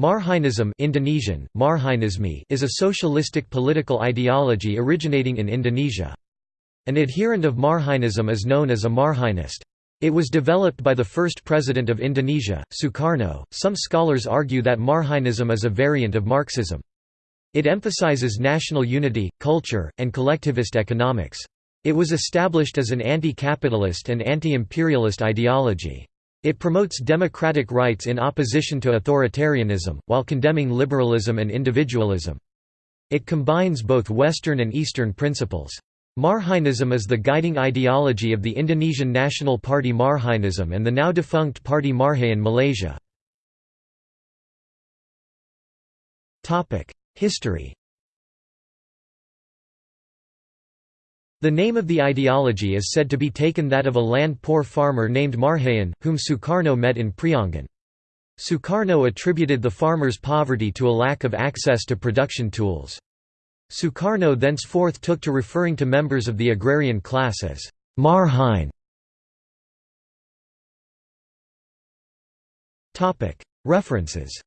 Marhainism Indonesian, Marhainisme is a socialistic political ideology originating in Indonesia. An adherent of Marhainism is known as a Marhainist. It was developed by the first president of Indonesia, Sukarno. Some scholars argue that Marhainism is a variant of Marxism. It emphasizes national unity, culture, and collectivist economics. It was established as an anti-capitalist and anti-imperialist ideology. It promotes democratic rights in opposition to authoritarianism, while condemning liberalism and individualism. It combines both Western and Eastern principles. Marhainism is the guiding ideology of the Indonesian National Party Marhainism and the now defunct Party Marhain Malaysia. History The name of the ideology is said to be taken that of a land-poor farmer named Marhain, whom Sukarno met in Priangan. Sukarno attributed the farmer's poverty to a lack of access to production tools. Sukarno thenceforth took to referring to members of the agrarian class as Marhain. References